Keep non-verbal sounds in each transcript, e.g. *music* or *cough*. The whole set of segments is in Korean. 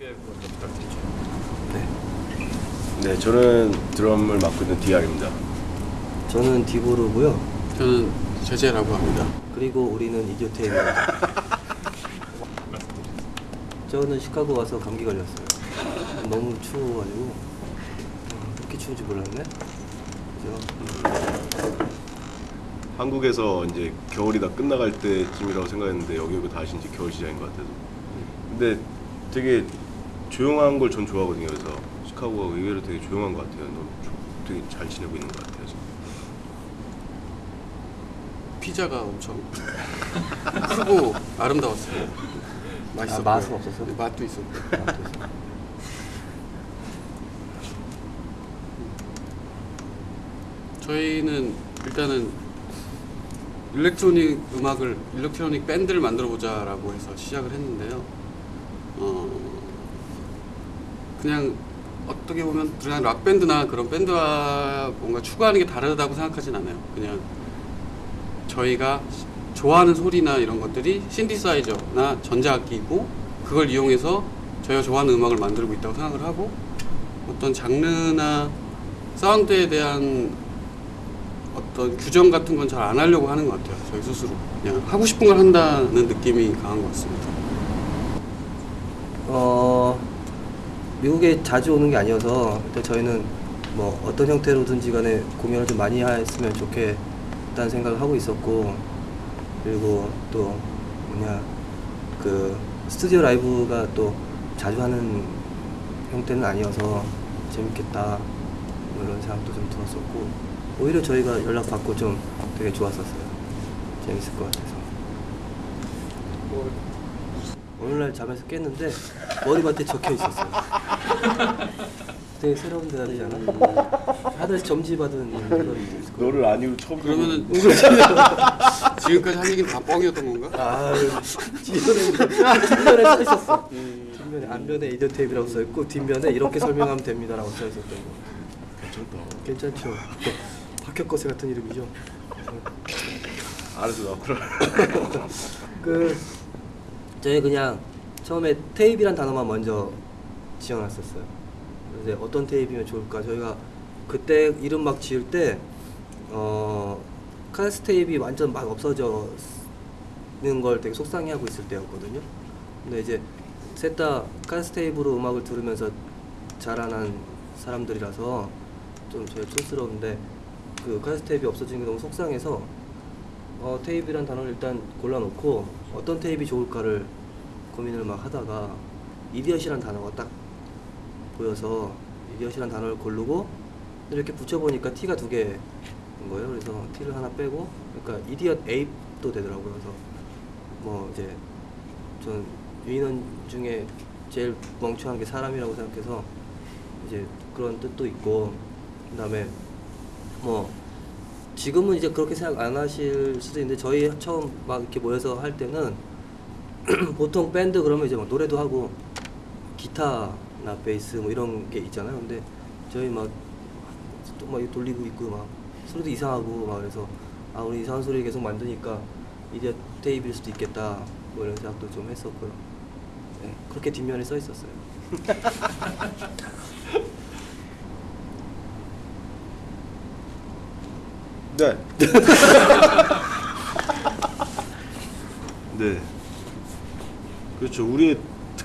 부탁드리죠. 네, 저는 드럼을 맡고 있는 DR입니다. 저는 디보르고요. 저는 제재라고 합니다. 그리고 우리는 이디오테입니다. 저는 시카고 와서 감기 걸렸어요. 너무 추워가지고 음, 그렇게 추운지 몰랐네. 그죠? 한국에서 이제 겨울이 다 끝나갈 때쯤이라고 생각했는데 여기 오고 다시 이제 겨울 시작인 것 같아서. 근데 되게 조용한 걸 전 좋아하거든요. 그래서 시카고가 의외로 되게 조용한 것 같아요. 너무 조- 되게 잘 지내고 있는 것 같아요. 지금. 피자가 엄청 크고 아름다웠어요. 맛있었고요. 아, 맛은 없었어요? 네, 맛도 있었고. 저희는 일단은 electronic 음악을 electronic 밴드를 만들어 보자라고 해서 시작을 했는데요. 어 그냥 어떻게 보면 그냥 락 밴드나 그런 밴드와 뭔가 추구하는 게 다르다고 생각하진 않아요. 그냥 저희가 좋아하는 소리나 이런 것들이 신디사이저나 전자악기이고 그걸 이용해서 저희가 좋아하는 음악을 만들고 있다고 생각을 하고 어떤 장르나 사운드에 대한 어떤 규정 같은 건 잘 안 하려고 하는 것 같아요. 저희 스스로 그냥 하고 싶은 걸 한다는 느낌이 강한 것 같습니다. 어 미국에 자주 오는 게 아니어서 일단 저희는 뭐 어떤 형태로든지 간에 공연을 좀 많이 했으면 좋겠다는 생각을 하고 있었고 그리고 또 뭐냐 그 스튜디오 라이브가 또 자주 하는 형태는 아니어서 재밌겠다 뭐 이런 생각도 좀 들었었고 오히려 저희가 연락 받고 좀 되게 좋았었어요 재밌을 것 같아서 오늘날 잠에서 깼는데 머리맡에 적혀 있었어요. 되게 새로운 대답이지 않아? 하늘에서 점지 받은 그런. 너를 아니고 처음 그러면은 *laughs* 지금까지 한 얘기는 다 뻥이었던 건가? 아, 뒷면에 뒷면에 써 있었어. 음, 뒷면에 앞면에 이디오 테이프라고 써 있고 뒷면에 이렇게 설명하면 됩니다라고 써 있었던 거. 괜찮다. 괜찮죠? 박혁거세 같은 이름이죠. 알아서 나 그래. 그 저희 그냥 처음에 테이프란 단어만 먼저 지어놨었어요. 이제 어떤 테이프면 좋을까? 저희가 그때 이름 막 지을 때 어, 카세트 테이프이 완전 막 없어져는 걸 되게 속상해하고 있을 때였거든요. 근데 이제 셋 다 카세트 테이프로 음악을 들으면서 자라난 사람들이라서 좀 제일 촌스러운데 그 카세트 테이프 없어지는 게 너무 속상해서 어, 테이프란 단어를 일단 골라놓고 어떤 테이프 좋을까를 고민을 막 하다가 idiot이란 단어가 딱 보여서 idiot이란 단어를 고르고 이렇게 붙여보니까 T가 두 개인 거예요. 그래서 T를 하나 빼고 그러니까 이디엇 에이프도 되더라고요. 그래서 뭐 이제 전 유인원 중에 제일 멍청한 게 사람이라고 생각해서 이제 그런 뜻도 있고 그 다음에 뭐 지금은 이제 그렇게 생각 안 하실 수도 있는데 저희 처음 막 이렇게 모여서 할 때는 *clears throat* 보통 밴드 그러면 이제 막 노래도 하고 기타 나 베이스 뭐 이런 게 있잖아요. 근데 저희 막 또 막 돌리고 있고 막 소리도 이상하고 막 그래서 아 우리 이상한 소리 계속 만드니까 이제 테이프일 수도 있겠다 뭐 이런 생각도 좀 했었고요. 네, 그렇게 뒷면에 써 있었어요. *laughs* 네. *laughs* 네. 그렇죠. 우리의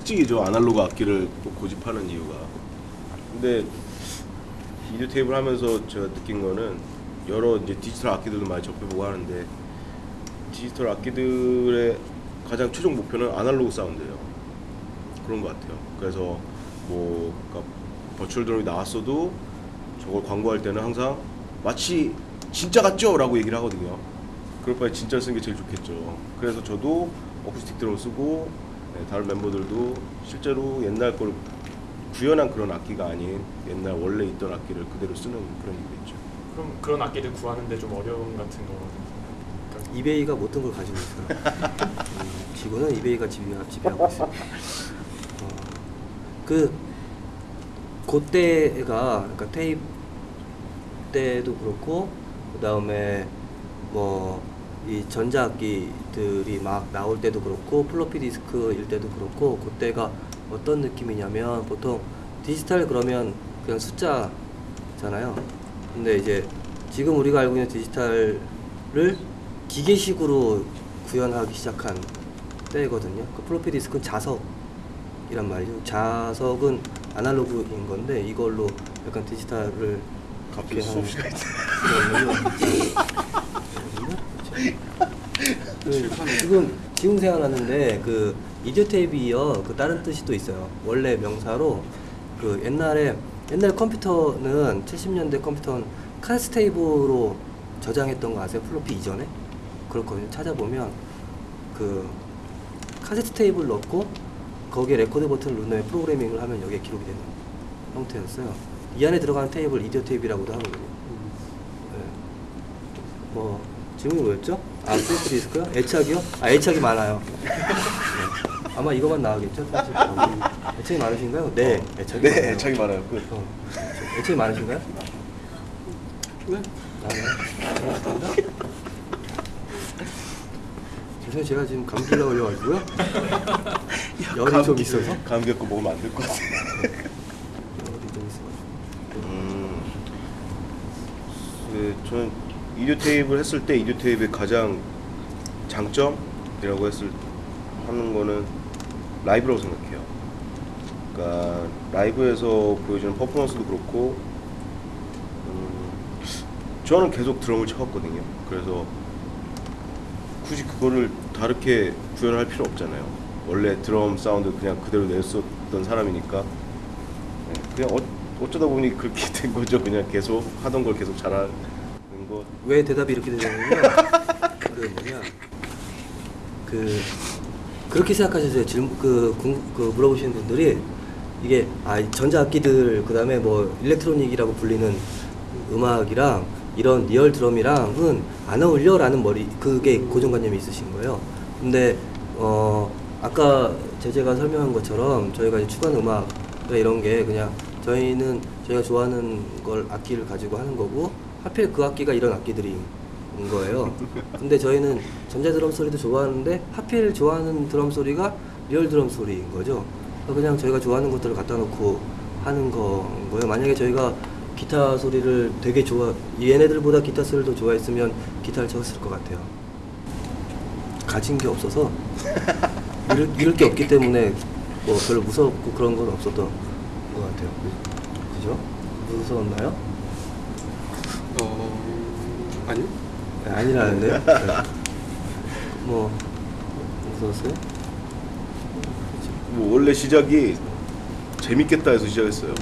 특징이죠. 아날로그 악기를 또 고집하는 이유가. 근데 이디오 테이블 하면서 제가 느낀 거는 여러 이제 디지털 악기들도 많이 접해보고 하는데 디지털 악기들의 가장 최종 목표는 아날로그 사운드예요. 그런 것 같아요. 그래서 뭐 그러니까 버추얼 드럼이 나왔어도 저걸 광고할 때는 항상 마치 진짜 같죠? 라고 얘기를 하거든요. 그럴 바에 진짜 쓰는 게 제일 좋겠죠. 그래서 저도 어쿠스틱 드럼 쓰고 네, 다른 멤버들도 실제로 옛날 걸 구현한 그런 악기가 아닌 옛날 원래 있던 악기를 그대로 쓰는 그런 이유겠죠. 그럼 그런 악기들 구하는데 좀 어려움 같은 거. 그러니까 이베이가 모든 걸 가지고 있어요. 음, 지구는 이베이가 지배, 지배하고 있어요. 어, 그 그때가 그러니까 테이프 때도 그렇고 그 다음에 뭐 이 전자악기들이 막 나올 때도 그렇고 플로피 디스크일 때도 그렇고 그때가 어떤 느낌이냐면 보통 디지털 그러면 그냥 숫자잖아요. 근데 이제 지금 우리가 알고 있는 디지털을 기계식으로 구현하기 시작한 때거든요. 그 플로피 디스크는 자석이란 말이죠. 자석은 아날로그인 건데 이걸로 약간 디지털을 갑자기 수업 시간이 그 지금 지금 생각나는데 그 이디오 테이프 이어 그 다른 뜻이 또 있어요. 원래 명사로 그 옛날에 옛날 컴퓨터는 70년대 컴퓨터는 카세트 테이프로 저장했던 거 아세요? 플로피 이전에 그렇거든요. 찾아보면 그 카세트 테이프를 넣고 거기에 레코드 버튼을 누르면 프로그래밍을 하면 여기에 기록이 되는 형태였어요. 이 안에 들어가는 테이프를 이디오 테이프라고도 하거든요. 네. 뭐 질문이 뭐였죠? 아 플로피 디스크요? 애착이요? 아 애착이 많아요. 네. 아마 이거만 나가겠죠? 사실. 애착이 많으신가요? 네, 애착이 네, 많아요. 애착이 많아요. 끝. 어. 애착이 많으신가요? 네. 많아요. 고맙습니다. 죄송해요, 제가 지금 감기가 걸려가지고요. *laughs* 열이 좀 있어서. 감기 갖고 먹으면 안 될 것 같아. 열이 좀 있어가지고. 음, 네, 저는 이디오 테이프를 했을 때 이디오 테이프의 가장 장점이라고 했을 하는 거는 라이브라고 생각해요. 그러니까 라이브에서 보여주는 퍼포먼스도 그렇고, 음, 저는 계속 드럼을 쳐왔거든요. 그래서 굳이 그거를 다르게 구현할 필요 없잖아요. 원래 드럼 사운드 그냥 그대로 냈었던 사람이니까 네, 그냥 어, 어쩌다 보니 그렇게 *laughs* 된 거죠. 그냥 계속 하던 걸 계속 잘하는 거. 왜 대답이 이렇게 되냐면요. 그 뭐냐. 그 그렇게 생각하셨어요. 질문 그, 궁- 그 물어보시는 분들이 이게 아 전자악기들 그 다음에 뭐 일렉트로닉이라고 불리는 음악이랑 이런 real 드럼이랑은 안 어울려라는 머리 그게 고정관념이 있으신 거예요. 근데 어 아까 제제가 설명한 것처럼 저희가 이제 추구하는 음악 이런 게 그냥 저희는 저희가 좋아하는 걸 악기를 가지고 하는 거고 하필 그 악기가 이런 악기들인 거예요. 근데 저희는 전자 드럼 소리도 좋아하는데 하필 좋아하는 드럼 소리가 real 드럼 소리인 거죠. 그냥 저희가 좋아하는 것들을 갖다 놓고 하는 건 거예요. 만약에 저희가 기타 소리를 되게 좋아 얘네들보다 기타 소리를 더 좋아했으면 기타를 쳤을 것 같아요. 가진 게 없어서 *laughs* 잃을, 잃을 게 없기 때문에 뭐 별로 무섭고 그런 건 없었던 것 같아요. 그- 그죠? 무서웠나요? 어 아니요. 네, 아니라는데요? *laughs* 네. 뭐 무서웠어요? 뭐 원래 시작이 재밌겠다 해서 시작했어요.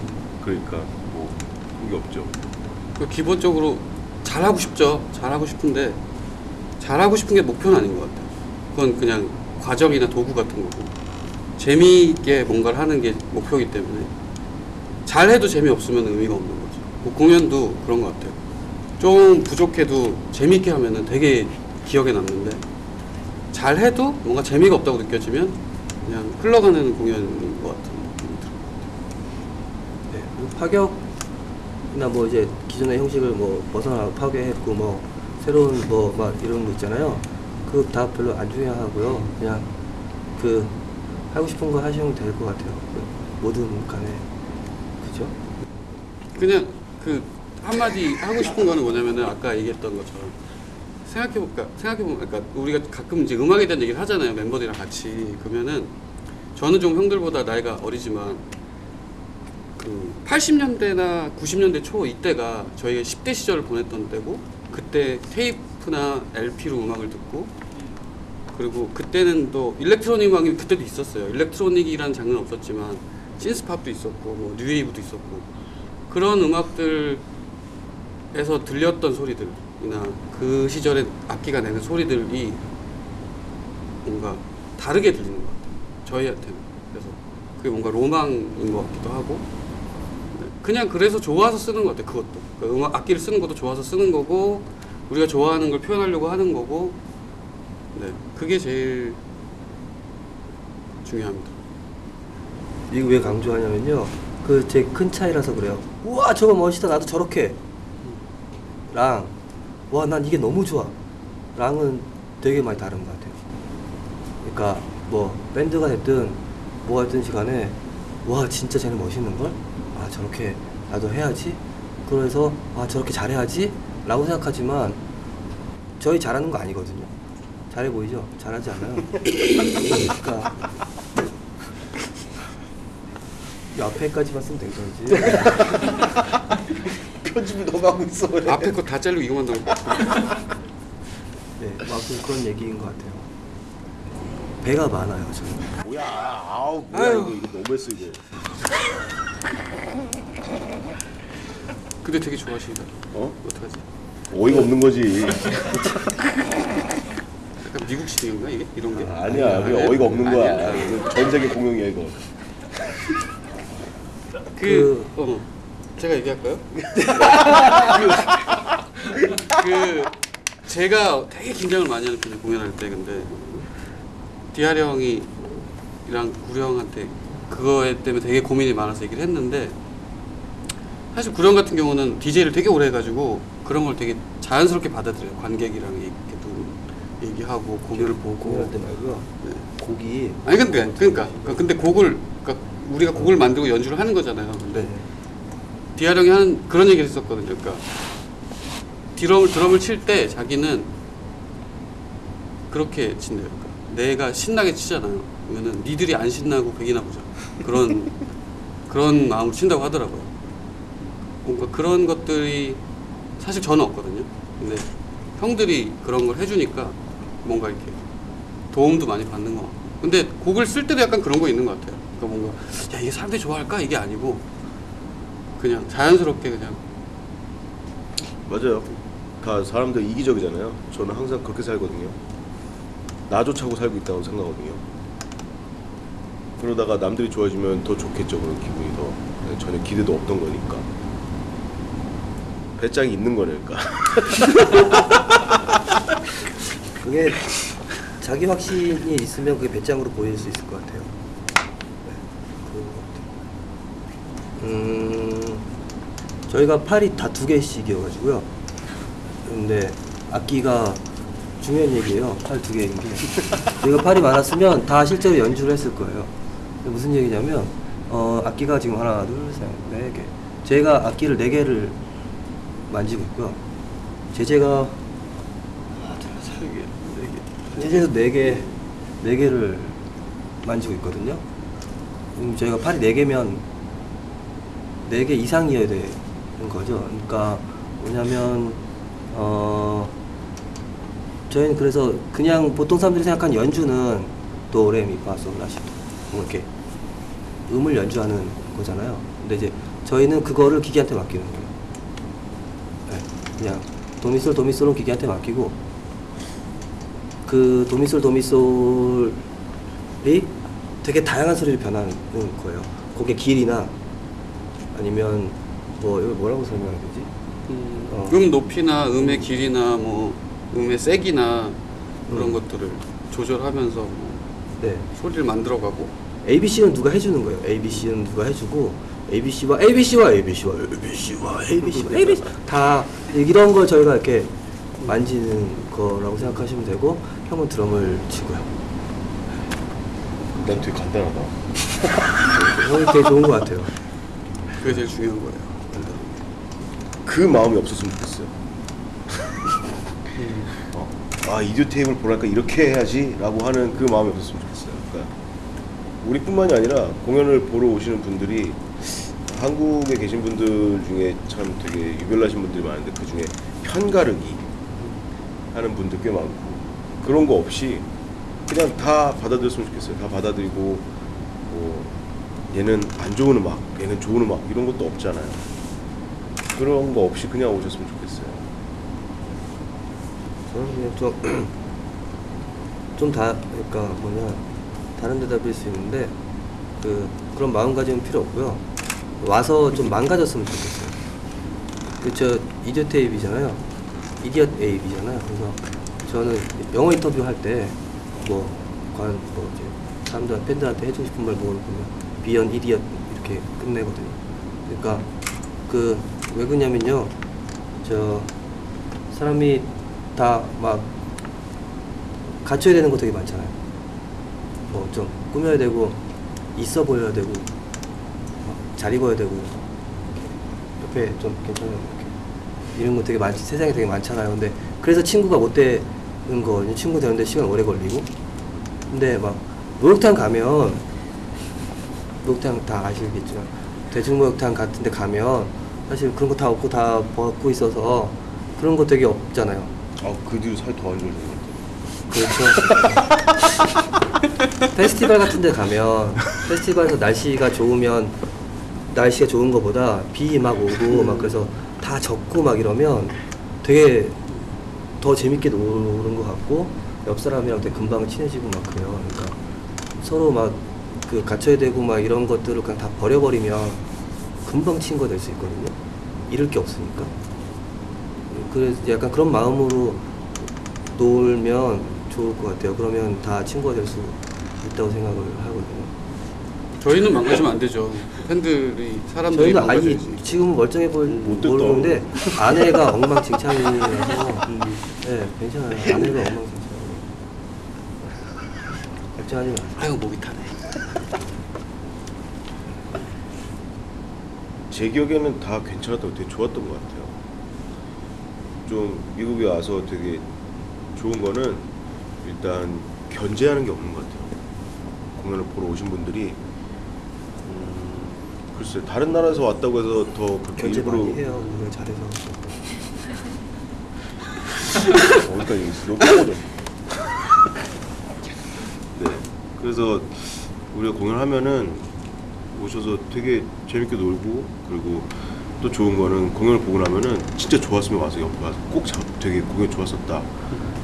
그러니까 뭐 그게 없죠. 그 기본적으로 잘하고 싶죠. 잘하고 싶은데 잘하고 싶은 게 목표는 아닌 것 같아요. 그건 그냥 과정이나 도구 같은 거고 재미있게 뭔가를 하는 게 목표이기 때문에 잘해도 재미없으면 의미가 없는 거죠. 뭐 공연도 그런 것 같아요. 좀 부족해도 재미있게 하면은 되게 기억에 남는데 잘해도 뭔가 재미가 없다고 느껴지면 그냥 흘러가는 공연인 것 같은 느낌이 들어요. 네. 파격이나 뭐 이제 기존의 형식을 뭐 벗어나 파괴했고 뭐 새로운 뭐 막 이런 거 있잖아요. 그 다 별로 안 중요하고요. 그냥 그 하고 싶은 거 하시면 될 것 같아요. 그 뭐든 간에 그죠? 그냥 그 한마디 하고 싶은 거는 뭐냐면은 아까 얘기했던 것처럼 생각해볼까 생각해보면 그러니까 우리가 가끔 이제 음악에 대한 얘기를 하잖아요 멤버들이랑 같이 그러면은 저는 좀 형들보다 나이가 어리지만 그 80년대나 90년대 초 이때가 저희가 10대 시절을 보냈던 때고 그때 테이프나 LP로 음악을 듣고 그리고 그때는 또 일렉트로닉 음악이 그때도 있었어요. 일렉트로닉이라는 장르는 없었지만 신스팝도 있었고 뭐 뉴웨이브도 있었고 그런 음악들 에서 들렸던 소리들이나 그 시절에 악기가 내는 소리들이 뭔가 다르게 들리는 것 같아요. 저희한테는 그래서 그게 뭔가 로망인 것 같기도 하고 네, 그냥 그래서 좋아서 쓰는 것 같아요. 그것도 그 음악 악기를 쓰는 것도 좋아서 쓰는 거고 우리가 좋아하는 걸 표현하려고 하는 거고 네 그게 제일 중요합니다. 이거 왜 강조하냐면요. 그 제 큰 차이라서 그래요. 우와 저거 멋있다 나도 저렇게. 랑, 와 난 이게 너무 좋아. 랑은 되게 많이 다른 것 같아요. 그러니까 뭐 밴드가 됐든 뭐가 됐든 시간에 와 진짜 쟤는 멋있는 걸? 아 저렇게 나도 해야지. 그래서 아 저렇게 잘해야지.라고 생각하지만 저희 잘하는 거 아니거든요. 잘해 보이죠? 잘하지 않아요. 그러니까 이 앞에까지만 쓰면 되겠지. *laughs* 편집을 너무 하고 있어. 왜. 앞에 거다 자르고 이거만 넣고 *laughs* 네, 아무튼 그런 얘기인 것 같아요. 배가 많아요, 저는. 뭐야? 아우 뭐야 아유. 이거 이거 너무했어 이거. 근데 되게 좋아하신다 어? 어떡하지? 어이가 없는 거지. 약간 미국식인가 이게? 이런 게? 아니야, 그게 아니야? 어이가 없는. 거야. 전 세계 공용이야 이거. 그, 어, 제가 얘기할까요? 그, 그 제가 되게 긴장을 많이 하는 편이에요 공연할 때 근데 디아리 형이랑 구리 형한테 그거에 때문에 되게 고민이 많아서 얘기를 했는데 사실 구리 형 같은 경우는 DJ를 되게 오래 해가지고 그런 걸 되게 자연스럽게 받아들여요 관객이랑 이렇게 또 얘기하고 공연을 보고 공연할 때 말고요. 네. 곡이 아니 근데 그러니까 근데 곡을 그러니까 우리가 곡을 만들고 연주를 하는 거잖아요. 근데 네. 디아 형이 하는 그런 얘기를 했었거든요. 그러니까 드럼을 드럼을 칠 때 자기는 그렇게 친대요. 그러니까 내가 신나게 치잖아요. 그러면은 니들이 안 신나고 백이나 보자. 그런 *laughs* 그런 마음으로 친다고 하더라고요. 뭔가 그런 것들이 사실 저는 없거든요. 근데 형들이 그런 걸 해주니까 뭔가 이렇게 도움도 많이 받는 것 같고. 근데 곡을 쓸 때도 약간 그런 거 있는 것 같아요. 그러니까 뭔가 야 이게 사람들이 좋아할까 이게 아니고 그냥 자연스럽게 그냥 맞아요. 다 사람들 이기적이잖아요. 저는 항상 그렇게 살거든요. 나조차고 살고 있다고 생각하거든요. 그러다가 남들이 좋아지면 더 좋겠죠. 그런 기분이 더 네, 전혀 기대도 없던 거니까. 배짱이 있는 거니까. *laughs* 그게 자기 확신이 있으면 그게 배짱으로 보일 수 있을 것 같아요. 네, 그런 것 같아요. 음, 저희가 팔이 다 두 개씩이어가지고요. 근데 악기가 중요한 얘기예요. 팔 두 개인 게. 저희가 팔이 많았으면 다 실제로 연주를 했을 거예요. 무슨 얘기냐면 어, 악기가 지금 하나, 둘, 셋, 네 개. 제가 악기를 네 개를 만지고 있고요. 제재가 하나, 둘, 셋, 네 개. 제재도 네 개, 네 개를 만지고 있거든요. 음, 저희가 팔이 네 개면 네 개 이상이어야 되는 거죠. 그러니까 뭐냐면 어 저희는 그래서 그냥 보통 사람들이 생각하는 연주는 도레미파솔라시도 뭐 이렇게 음을 연주하는 거잖아요. 근데 이제 저희는 그거를 기계한테 맡기는 거예요. 네, 그냥 도미솔 도미솔은 기계한테 맡기고 그 도미솔 도미솔이 되게 다양한 소리를 변하는 거예요. 곡의 길이나 아니면 뭐 이걸 뭐라고 설명해야 되지? 어. 음 높이나 음의 길이나 뭐 음의 세기나 그런 음. 것들을 조절하면서 뭐 네. 소리를 만들어가고 ABC는 누가 해주는 거예요. ABC는 누가 해주고 ABC와 ABC와 ABC와 ABC와 ABC와 ABC *laughs* 다 이런 걸 저희가 이렇게 만지는 거라고 생각하시면 되고 형은 드럼을 치고요. 난 되게 간단하다. 형이 되게 좋은 것 같아요. 그게 제일 중요한 거예요. 그 마음이 없었으면 좋겠어요. 어, 아 이디오 테이블 보니까 이렇게 해야지라고 하는 그 마음이 없었으면 좋겠어요. 그러니까 우리뿐만이 아니라 공연을 보러 오시는 분들이 한국에 계신 분들 중에 참 되게 유별나신 분들이 많은데 그 중에 편가르기 하는 분들 꽤 많고 그런 거 없이 그냥 다 받아들였으면 좋겠어요. 다 받아들이고 뭐 얘는 안 좋은 음악, 얘는 좋은 음악 이런 것도 없잖아요. 그런 거 없이 그냥 오셨으면 좋겠어요. 저는 좀, *clears throat* 좀 다, 그러니까 뭐냐, 다른 대답일 수 있는데, 그, 그런 마음가짐은 필요 없고요. 와서 좀 망가졌으면 좋겠어요. 그, 저, 이디엇 테이프잖아요. 이디엇 에이비잖아요. 그래서 저는 영어 인터뷰 할 때, 뭐, 관, 뭐, 이제, 사람들, 팬들한테 해주고 싶은 말 모으면, 비언 이디엇 이렇게 끝내거든요. 그러니까, 그, 왜 그러냐면요. 저, 사람이 다 막 갖춰야 되는 거 되게 많잖아요. 뭐 좀 꾸며야 되고 있어 보여야 되고 잘 입어야 되고 옆에 좀 괜찮아요. 이렇게. 이런 거 되게 많지 세상에 되게 많잖아요. 근데 그래서 친구가 못 되는 거 친구 되는데 시간 오래 걸리고 근데 막 목욕탕 가면 목욕탕 다 아시겠지만 대중목욕탕 같은 데 가면 사실 그런 거 다 없고 다 벗고 있어서 그런 거 되게 없잖아요. 아 그 뒤로 살이 더안 좋아지는 것 그렇죠. *laughs* 페스티벌 같은 데 가면 페스티벌에서 날씨가 좋으면 날씨가 좋은 것보다 비 막 오고 막 그래서 다 젖고 막 이러면 되게 더 재밌게 노는 것 같고 옆 사람이랑 되게 금방 친해지고 막 그래요. 그러니까 서로 막 그 갇혀야 되고 막 이런 것들을 그냥 다 버려버리면 금방 친구가 될 수 있거든요. 잃을 게 없으니까. 그래서 약간 그런 마음으로 놀면 좋을 것 같아요. 그러면 다 친구가 될 수 있다고 생각을 하거든요. 저희는 망가지면 안 되죠. 팬들이 사람들이 저희는 망가져야지. 지금 멀쩡해 보이 못됐다. 모르는데 아내가 엉망진창이라서 네 *laughs* 괜찮아요. 아내가 엉망진창. 걱정하지 마. 아유 목이 타네. 제 기억에는 다 괜찮았다고 되게 좋았던 것 같아요. 좀 미국에 와서 되게 좋은 거는 일단 견제하는 게 없는 것 같아요. 공연을 보러 오신 분들이 음, 글쎄 다른 나라에서 왔다고 해서 더 그렇게 일부러 해요. 우리가 잘해서. *laughs* 어디까지 있어? 네. 그래서 우리가 공연하면은 오셔서 되게 재밌게 놀고 그리고 또 좋은 거는 공연을 보고 나면은 진짜 좋았으면 와서 옆에 와서 꼭 자, 되게 공연 좋았었다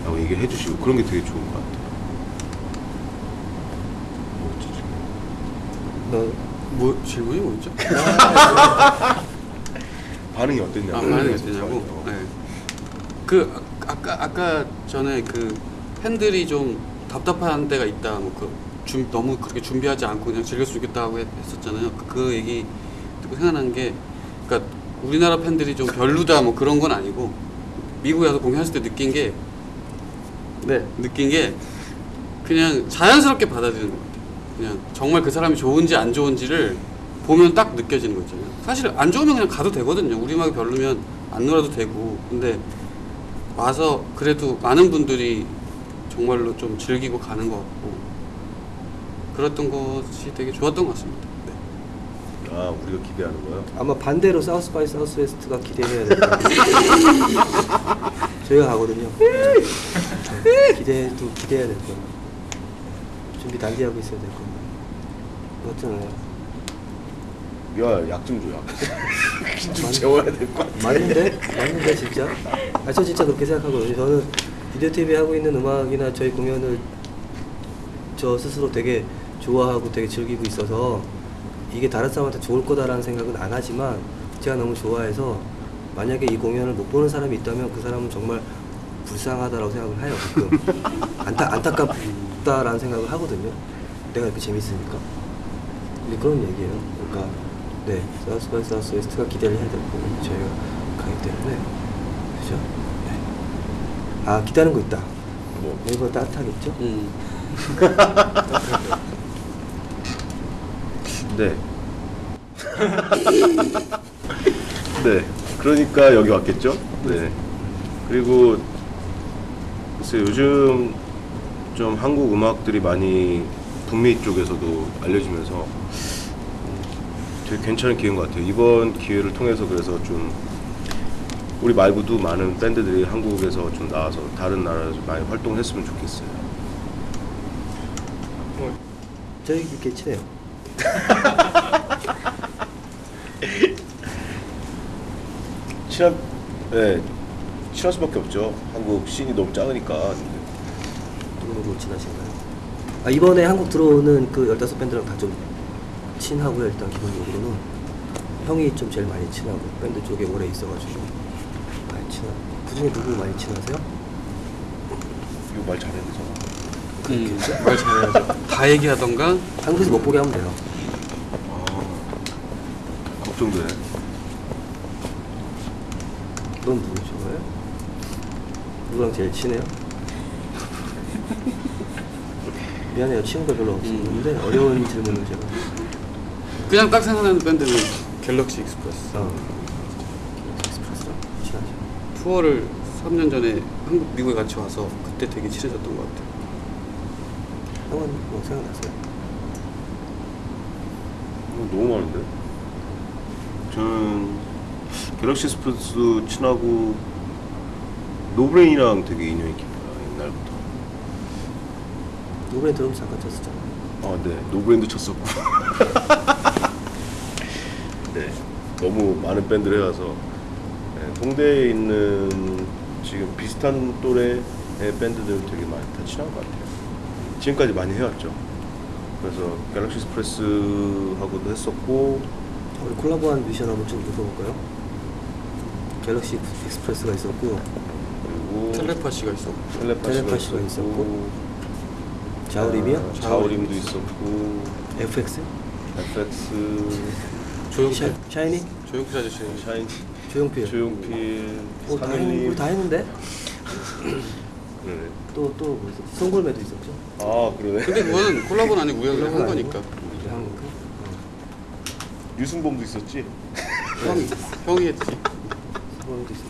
라고 얘기를 해주시고 그런 게 되게 좋은 것 같아요. 너뭐 질문이 뭐였죠? *laughs* *laughs* 반응이 어땠냐고. 아, 반응이 어떠냐고. 네. 그 아, 아까 아까 전에 그 팬들이 좀 답답한 때가 있다. 뭐 그 너무 그렇게 준비하지 않고 그냥 즐길 수 있겠다고 했- 했었잖아요. 그, 그 얘기 듣고 생각난 게, 그러니까 우리나라 팬들이 좀 별로다 뭐 그런 건 아니고 미국에 와서 공연했을 때 느낀 게 네. 느낀 게 그냥 자연스럽게 받아들이는 것 같아요. 그냥 정말 그 사람이 좋은지 안 좋은지를 보면 딱 느껴지는 거 있잖아요. 사실 안 좋으면 그냥 가도 되거든요. 우리 음악이 별로면 안 놀아도 되고. 근데 와서 그래도 많은 분들이 정말로 좀 즐기고 가는 것 같고 그랬던 것이 되게 좋았던 것 같습니다. 네. 아 우리가 기대하는 거요? 아마 반대로 South by Southwest가 기대해야 될것 같아요. *laughs* 저희가 가거든요. 기대도 기대해야 될 거예요. 준비 단계하고 있어야 될 거예요. 어쩌나요? 야 약 좀 줘, 약. 좀 *laughs* 재워야 될 것 같아. 맞는데? 맞는데 진짜? 아, 저 진짜 그렇게 생각하거든요. 저는 비디오 TV 하고 있는 음악이나 저희 공연을 저 스스로 되게 좋아하고 되게 즐기고 있어서 이게 다른 사람한테 좋을 거다라는 생각은 안 하지만 제가 너무 좋아해서 만약에 이 공연을 못 보는 사람이 있다면 그 사람은 정말 불쌍하다라고 생각을 해요. 가끔. *laughs* 안타, 안타깝다라는 생각을 하거든요. 내가 이렇게 재밌으니까. 근데 그런 얘기예요. 그러니까 네 South by Southwest가 기대를 해야 될 거고 저희가 가기 때문에 그죠? 네. 아 기다리는 거 있다. 뭐 네이버 따뜻하겠죠? 음. *laughs* *laughs* 네. 네. 그러니까 여기 왔겠죠? 네. 그리고 글쎄 요즘 좀 한국 음악들이 많이 북미 쪽에서도 알려지면서 되게 괜찮은 기회인 것 같아요. 이번 기회를 통해서 그래서 좀 우리 말고도 많은 밴드들이 한국에서 좀 나와서 다른 나라에서 많이 활동했으면 좋겠어요. 이렇게 친해요. *laughs* 친한, 네, 친할 수밖에 없죠. 한국 씬이 너무 작으니까. 누구누구 친하신가요? 아 이번에 한국 들어오는 그 15밴드랑 다 좀 친하고요 일단 기본적으로는 형이 좀 제일 많이 친하고 밴드 쪽에 오래 있어가지고 많이 친하고 그 중에 누구 많이 친하세요? 이거 말 잘해야 되잖아. 음, 말 잘해야죠. 다 얘기하던가 한국에서 못 보게 하면 돼요. 아, 걱정되네. 넌 누구 좋아해? 누구랑 제일 친해요? *laughs* 미안해요 친구가 별로 없는데 어려운 질문을 제가 그냥 딱 생각나는 밴드는 갤럭시 익스프레스. 어. 익스프레스랑 친하죠. 투어를 3년 전에 한국 미국에 같이 와서 그때 되게 친해졌던 것 같아요. 형은 뭐 생각났어요? 어, 너무 많은데? 저는 갤럭시 익스프레스 친하고 노브레인이랑 되게 인연이 깊어요 옛날부터 노브레인 들으면서 잠깐 쳤었잖아. 아, 네. 노브레인 쳤었고. *laughs* 네. 너무 많은 밴드를 해와서 네, 홍대에 있는 지금 비슷한 또래의 밴드들 되게 많이 다 친한 것 같아요. 지금까지 많이 해왔죠. 그래서 갤럭시 익스프레스하고도 했었고 우리 콜라보한 뮤지션 한번 좀 읽어볼까요? 갤럭시 익스프레스가 있었고 그리고 텔레파시가 있었고 텔레파시가, 텔레파시가 있었고, 자우림이요? 아, 자우림도 있었고 FX? FX 조용필 샤, 샤이니? 조용필 아저씨 샤이니 조용필. 조용필 오, 다, 했, 다 했는데? 네. 또또 뭐 있었지? 송골매도 있었죠? 아 그러네 근데 그거는 콜라보는 아니고 우리가 한 거니까? 유순범도 있었지 형이 형이 했지 송골매도 있었죠.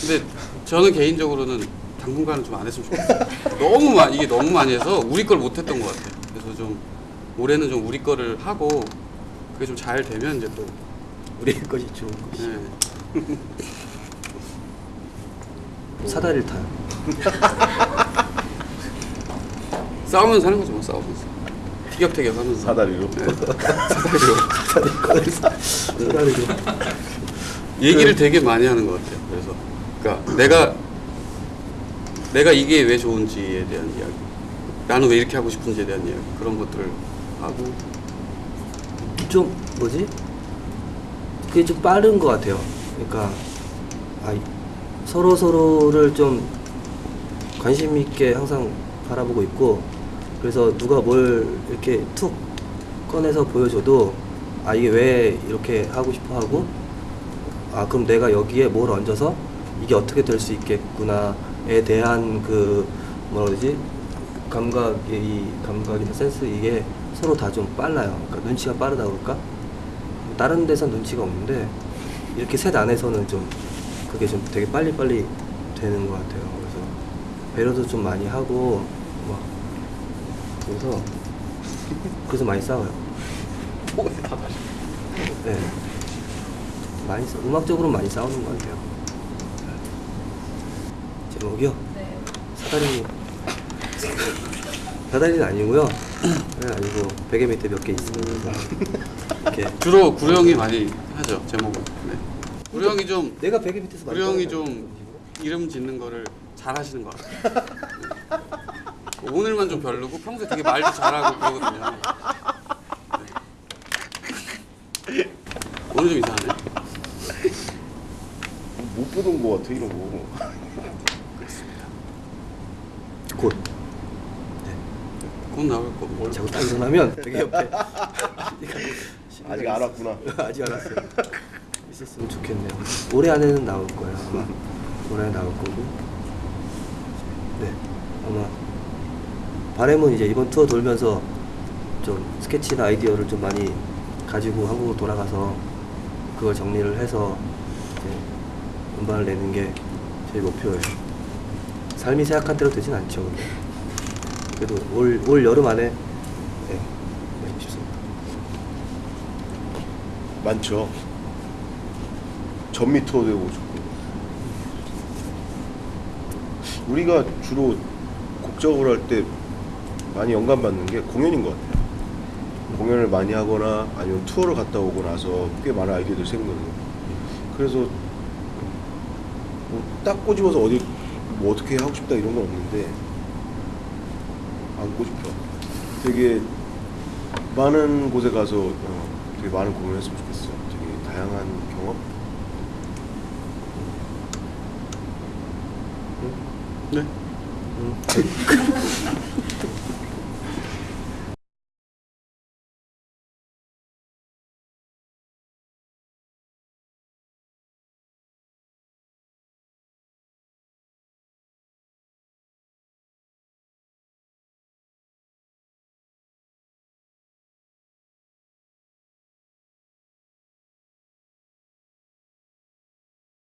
근데 저는 개인적으로는 당분간은 좀 안 했으면 좋겠어요 너무 많이 이게 너무 많이 해서 우리 걸 못했던 것 같아요 그래서 좀 올해는 좀 우리 거를 하고 그게 좀 잘 되면 이제 또 우리 것이 좋은 것이. 네. 사다리를 타요. *laughs* 싸우면서 하는 거죠 뭐 싸우면서 티격태격 하면서 사다리로 네. 사다리 사다리로. 얘기를 되게 많이 하는 것 같아요. 그래서 그러니까 내가 내가 이게 왜 좋은지에 대한 이야기, 나는 왜 이렇게 하고 싶은지에 대한 이야기 그런 것들을 하고 좀 뭐지? 그게 좀 빠른 것 같아요. 그러니까 아, 서로 서로를 좀 관심 있게 항상 바라보고 있고 그래서 누가 뭘 이렇게 툭 꺼내서 보여줘도 아 이게 왜 이렇게 하고 싶어 하고 아 그럼 내가 여기에 뭘 얹어서 이게 어떻게 될 수 있겠구나에 대한 그 뭐라 그러지 감각의 이 감각이나 센스 이게 서로 다 좀 빨라요. 그러니까 눈치가 빠르다 그럴까? 다른 데선 눈치가 없는데 이렇게 셋 안에서는 좀 그게 좀 되게 빨리 빨리 되는 것 같아요. 그래서 배려도 좀 많이 하고 막 그래서 그래서 많이 싸워요. 네. 많이 싸, 음악적으로 많이 싸우는 것 같아요. 제목이요? 네. 사다리 사다리는 아니고요. 사다리는 아니고 베개 밑에 몇 개 있으면서 이렇게 주로 구려 형이 많이 하죠 제목은. 네. 구려 형이 좀 내가 베개 밑에서 구려 형이 좀 이름 짓는 거를 잘 하시는 것 같아요. *laughs* 네. 오늘만 좀 별로고 평소에 되게 말도 잘하고 그러거든요. 네. 오늘 좀 이상하네. 못 보던 거 같아 이런 거곧곧 나올 거고. 자꾸 딱 일어나면 베개 옆에 아직 안 왔구나 *laughs* 아직 안 왔어요. 있었으면 좋겠네요. 올해 안에는 나올 거예요 아마. 올해 나올 거고. 네 아마 바램은 이제 이번 투어 돌면서 좀 스케치나 아이디어를 좀 많이 가지고 한국으로 돌아가서 그걸 정리를 해서 이제 음반을 내는 게 제 목표예요. 삶이 생각한 대로 되진 않죠. 근데. 그래도 올, 올 여름 안에 네, 내고 싶습니다. 많죠 전미 투어 되고 싶고 우리가 주로 곡 작업을 할때 많이 영감 받는 게 공연인 것 같아요. 공연을 많이 하거나 아니면 투어를 갔다 오고 나서 꽤 많은 아이디어들이 생거든요. 그래서 뭐 딱 꼬집어서 어디 뭐 어떻게 하고 싶다 이런 건 없는데 안 꼬집혀 되게 많은 곳에 가서 어, 되게 많은 공연을 했으면 좋겠어요. 되게 다양한 경험? 네. 음. *laughs*